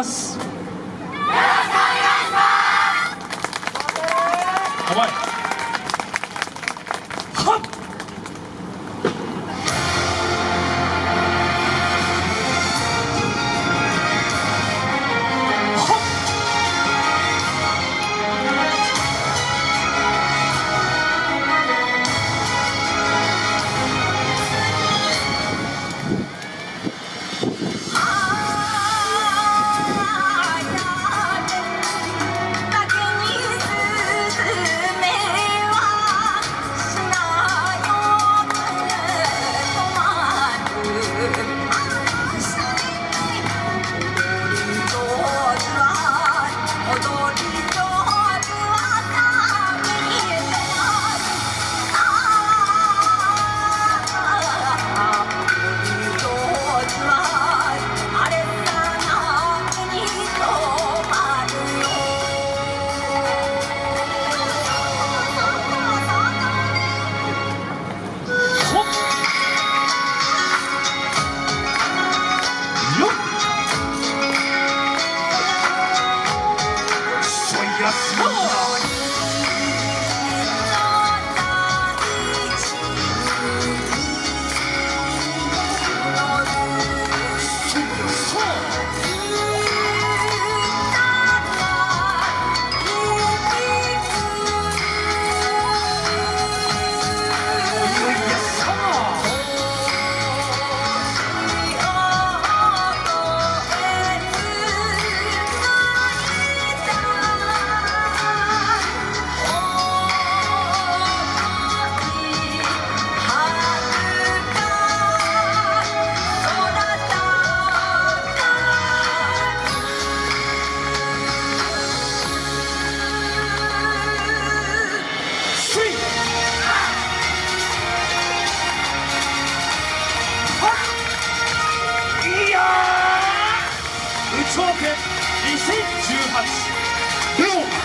ます。よろしくお願いします。2018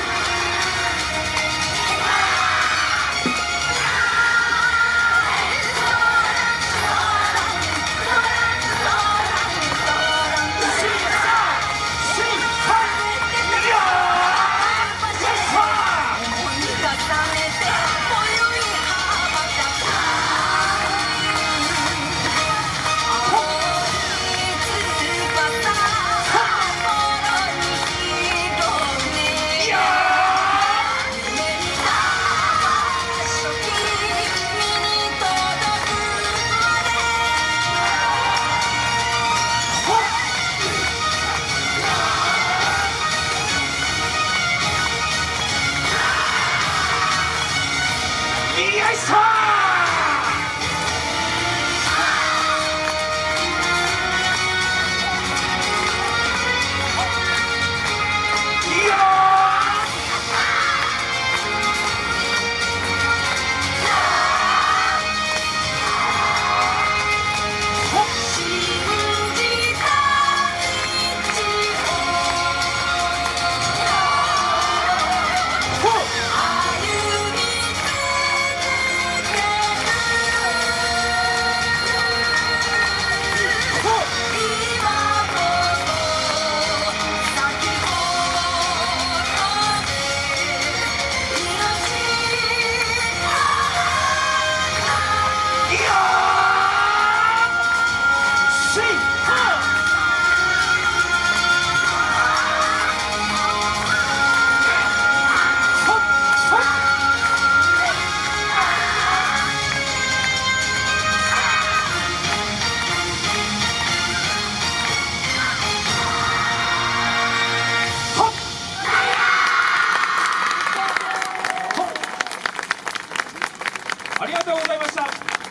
the ice time! ありがとうございました。